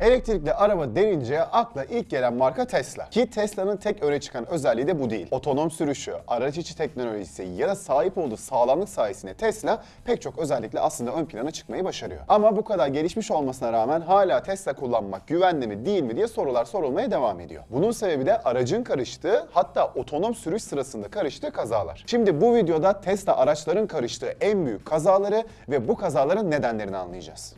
Elektrikli araba denince akla ilk gelen marka Tesla. Ki Tesla'nın tek öne çıkan özelliği de bu değil. Otonom sürüşü, araç içi teknolojisi ya da sahip olduğu sağlamlık sayesinde Tesla pek çok özellikle aslında ön plana çıkmayı başarıyor. Ama bu kadar gelişmiş olmasına rağmen hala Tesla kullanmak güvenli mi değil mi diye sorular sorulmaya devam ediyor. Bunun sebebi de aracın karıştığı hatta otonom sürüş sırasında karıştığı kazalar. Şimdi bu videoda Tesla araçların karıştığı en büyük kazaları ve bu kazaların nedenlerini anlayacağız.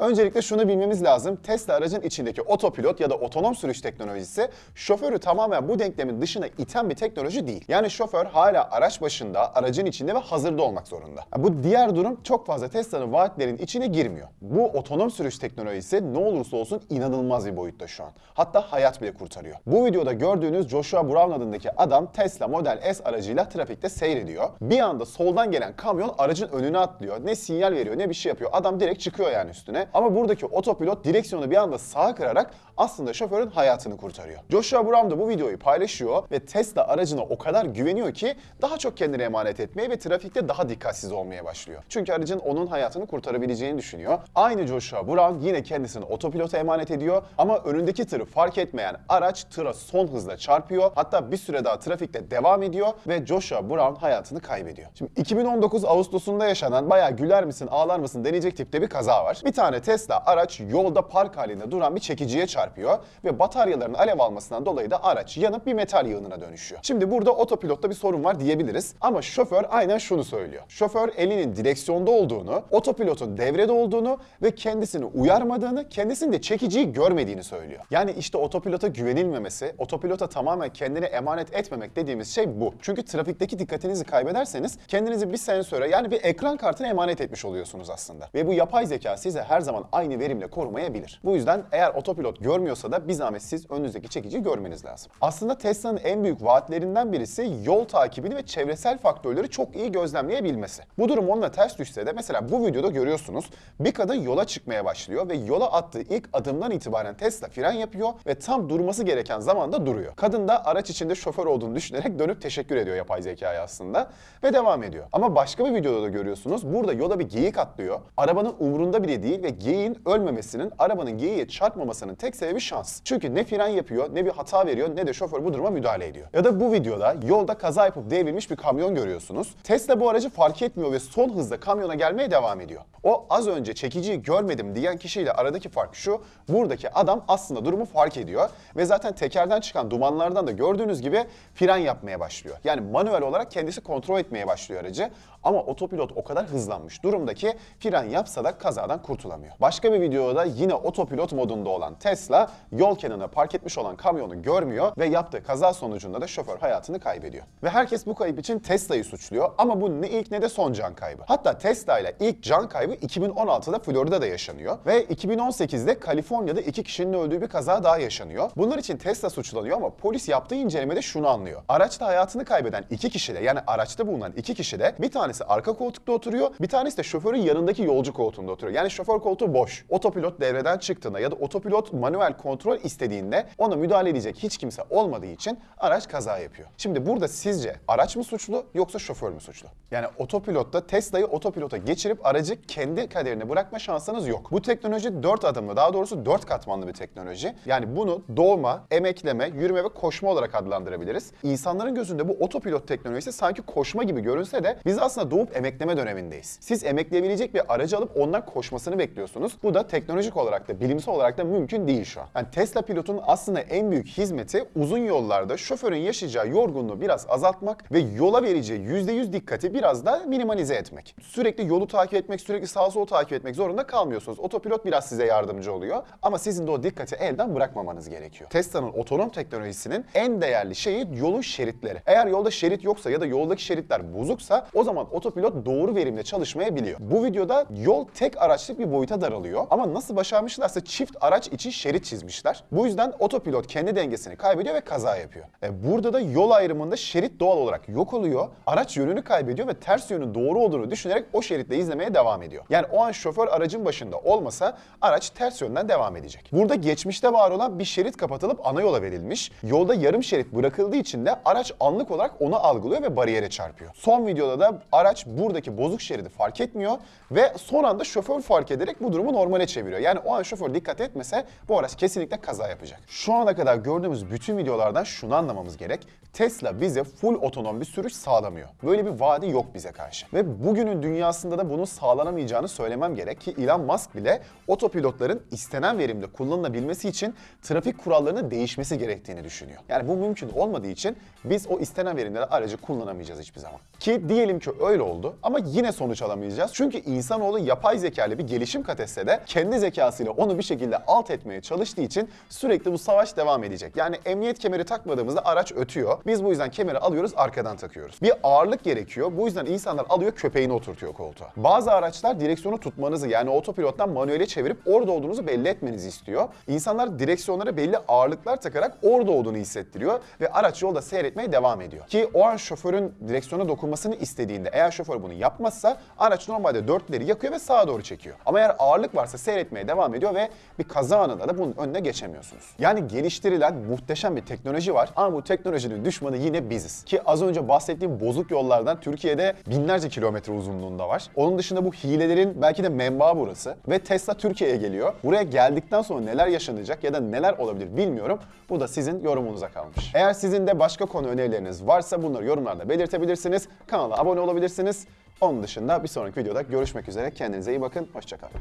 Öncelikle şunu bilmemiz lazım. Tesla aracın içindeki otopilot ya da otonom sürüş teknolojisi şoförü tamamen bu denklemin dışına iten bir teknoloji değil. Yani şoför hala araç başında, aracın içinde ve hazırda olmak zorunda. Bu diğer durum çok fazla Tesla'nın vaatlerin içine girmiyor. Bu otonom sürüş teknolojisi ne olursa olsun inanılmaz bir boyutta şu an. Hatta hayat bile kurtarıyor. Bu videoda gördüğünüz Joshua Brown adındaki adam Tesla Model S aracıyla trafikte seyrediyor. Bir anda soldan gelen kamyon aracın önüne atlıyor. Ne sinyal veriyor ne bir şey yapıyor. Adam direkt çıkıyor yani üstüne. Ama buradaki otopilot direksiyonu bir anda sağa kırarak aslında şoförün hayatını kurtarıyor. Joshua Brown da bu videoyu paylaşıyor ve Tesla aracına o kadar güveniyor ki daha çok kendine emanet etmeye ve trafikte daha dikkatsiz olmaya başlıyor. Çünkü aracın onun hayatını kurtarabileceğini düşünüyor. Aynı Joshua Brown yine kendisini otopilota emanet ediyor ama önündeki tırı fark etmeyen araç tıra son hızla çarpıyor. Hatta bir süre daha trafikte devam ediyor ve Joshua Brown hayatını kaybediyor. Şimdi 2019 Ağustos'unda yaşanan bayağı güler misin ağlar mısın deneyecek tipte bir kaza var. Bir tane Tesla araç yolda park halinde duran bir çekiciye çarpıyor ve bataryaların alev almasından dolayı da araç yanıp bir metal yığınına dönüşüyor. Şimdi burada otopilotta bir sorun var diyebiliriz ama şoför aynen şunu söylüyor. Şoför elinin direksiyonda olduğunu, otopilotun devrede olduğunu ve kendisini uyarmadığını, kendisinin de çekiciyi görmediğini söylüyor. Yani işte otopilota güvenilmemesi, otopilota tamamen kendine emanet etmemek dediğimiz şey bu. Çünkü trafikteki dikkatinizi kaybederseniz kendinizi bir sensöre yani bir ekran kartına emanet etmiş oluyorsunuz aslında. Ve bu yapay zeka size her zaman aynı verimle korumayabilir. Bu yüzden eğer otopilot görmüyorsa da bir zahmet siz önünüzdeki çekiciyi görmeniz lazım. Aslında Tesla'nın en büyük vaatlerinden birisi yol takibini ve çevresel faktörleri çok iyi gözlemleyebilmesi. Bu durum onunla ters düşse de mesela bu videoda görüyorsunuz bir kadın yola çıkmaya başlıyor ve yola attığı ilk adımdan itibaren Tesla fren yapıyor ve tam durması gereken zamanda duruyor. Kadın da araç içinde şoför olduğunu düşünerek dönüp teşekkür ediyor yapay zekaya aslında ve devam ediyor. Ama başka bir videoda da görüyorsunuz burada yola bir geyik atlıyor. Arabanın umrunda bile değil ve geyiğin ölmemesinin, arabanın geyiğe çarpmamasının tek sebebi şans. Çünkü ne fren yapıyor, ne bir hata veriyor, ne de şoför bu duruma müdahale ediyor. Ya da bu videoda yolda kaza yapıp devrilmiş bir kamyon görüyorsunuz. Tesla bu aracı fark etmiyor ve son hızda kamyona gelmeye devam ediyor. O az önce çekiciyi görmedim diyen kişiyle aradaki fark şu, buradaki adam aslında durumu fark ediyor ve zaten tekerden çıkan dumanlardan da gördüğünüz gibi fren yapmaya başlıyor. Yani manuel olarak kendisi kontrol etmeye başlıyor aracı ama otopilot o kadar hızlanmış durumda ki fren yapsa da kazadan kurtulamıyor. Başka bir videoda yine otopilot modunda olan Tesla yol kenarına park etmiş olan kamyonu görmüyor ve yaptığı kaza sonucunda da şoför hayatını kaybediyor. Ve herkes bu kayıp için Tesla'yı suçluyor ama bu ne ilk ne de son can kaybı. Hatta Tesla ile ilk can kaybı 2016'da Florida'da yaşanıyor ve 2018'de Kaliforniya'da iki kişinin öldüğü bir kaza daha yaşanıyor. Bunlar için Tesla suçlanıyor ama polis yaptığı incelemede şunu anlıyor. Araçta hayatını kaybeden iki kişi de yani araçta bulunan iki kişi de bir tanesi arka koltukta oturuyor, bir tanesi de şoförün yanındaki yolcu koltuğunda oturuyor. Yani şoför koltuğu boş. Otopilot devreden çıktığında ya da otopilot manuel kontrol istediğinde ona müdahale edecek hiç kimse olmadığı için araç kaza yapıyor. Şimdi burada sizce araç mı suçlu yoksa şoför mü suçlu? Yani otopilotta Tesla'yı otopilota geçirip aracı kendi kaderine bırakma şansınız yok. Bu teknoloji 4 adımlı daha doğrusu 4 katmanlı bir teknoloji. Yani bunu doğma, emekleme, yürüme ve koşma olarak adlandırabiliriz. İnsanların gözünde bu otopilot teknolojisi sanki koşma gibi görünse de biz aslında doğup emekleme dönemindeyiz. Siz emekleyebilecek bir aracı alıp ondan koşmasını bekliyorsunuz. Bu da teknolojik olarak da bilimsel olarak da mümkün değil şu an. Yani Tesla pilotunun aslında en büyük hizmeti uzun yollarda şoförün yaşayacağı yorgunluğu biraz azaltmak ve yola vereceği %100 dikkati biraz da minimalize etmek. Sürekli yolu takip etmek, sürekli sağa sola takip etmek zorunda kalmıyorsunuz. Otopilot biraz size yardımcı oluyor ama sizin de o dikkati elden bırakmamanız gerekiyor. Tesla'nın otonom teknolojisinin en değerli şeyi yolun şeritleri. Eğer yolda şerit yoksa ya da yoldaki şeritler bozuksa o zaman otopilot doğru verimle çalışmayabiliyor. Bu videoda yol tek araçlık bir boyuta daralıyor ama nasıl başarmışlarsa çift araç için şerit çizmişler. Bu yüzden otopilot kendi dengesini kaybediyor ve kaza yapıyor. E burada da yol ayrımında şerit doğal olarak yok oluyor. Araç yönünü kaybediyor ve ters yönün doğru olduğunu düşünerek o şeritle izlemeye devam ediyor. Yani o an şoför aracın başında olmasa araç ters yönden devam edecek. Burada geçmişte var olan bir şerit kapatılıp ana yola verilmiş. Yolda yarım şerit bırakıldığı için de araç anlık olarak onu algılıyor ve bariyere çarpıyor. Son videoda da araç buradaki bozuk şeridi fark etmiyor ve son anda şoför fark ederek bu durumu normale çeviriyor. Yani o an şoför dikkat etmese bu araç kesinlikle kaza yapacak. Şu ana kadar gördüğümüz bütün videolardan şunu anlamamız gerek. Tesla bize full otonom bir sürüş sağlamıyor. Böyle bir vaadi yok bize karşı. Ve bugünün dünyasında da bunun sağlanamayacağını söylemem gerek ki Elon Musk bile otopilotların istenen verimde kullanılabilmesi için trafik kurallarının değişmesi gerektiğini düşünüyor. Yani bu mümkün olmadığı için biz o istenen verimde de aracı kullanamayacağız hiçbir zaman. Ki diyelim ki öyle oldu ama yine sonuç alamayacağız. Çünkü insanoğlu yapay zekalı bir gelişim kat etse de kendi zekasıyla onu bir şekilde alt etmeye çalıştığı için sürekli bu savaş devam edecek. Yani emniyet kemeri takmadığımızda araç ötüyor. Biz bu yüzden kemeri alıyoruz arkadan takıyoruz. Bir ağırlık gerekiyor. Bu yüzden insanlar alıyor köpeğini oturtuyor koltuğa. Bazı araçlar direksiyonu tutmanızı yani otopilottan manuele çevirip orada olduğunuzu belli etmenizi istiyor. İnsanlar direksiyonlara belli ağırlıklar takarak orada olduğunu hissettiriyor ve araç yolda seyretmeye devam ediyor. Ki o an şoförün direksiyona dokunmasını istediğinde eğer şoför bunu yapmazsa araç normalde dörtleri yakıyor ve sağa doğru çekiyor. Ama eğer ağırlık varsa seyretmeye devam ediyor ve bir kaza anında da bunun önüne geçemiyorsunuz. Yani geliştirilen muhteşem bir teknoloji var ama bu teknolojinin düşmanı yine biziz. Ki az önce bahsettiğim bozuk yollardan Türkiye'de binlerce kilometre uzunluğunda var. Onun dışında bu hilelerin belki de menbaı burası ve Tesla Türkiye'ye geliyor. Buraya geldikten sonra neler yaşanacak ya da neler olabilir bilmiyorum. Bu da sizin yorumunuza kalmış. Eğer sizin de başka konu önerileriniz varsa bunları yorumlarda belirtebilirsiniz. Kanala abone olabilirsiniz. Onun dışında bir sonraki videoda görüşmek üzere. Kendinize iyi bakın. Hoşçakalın.